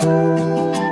Música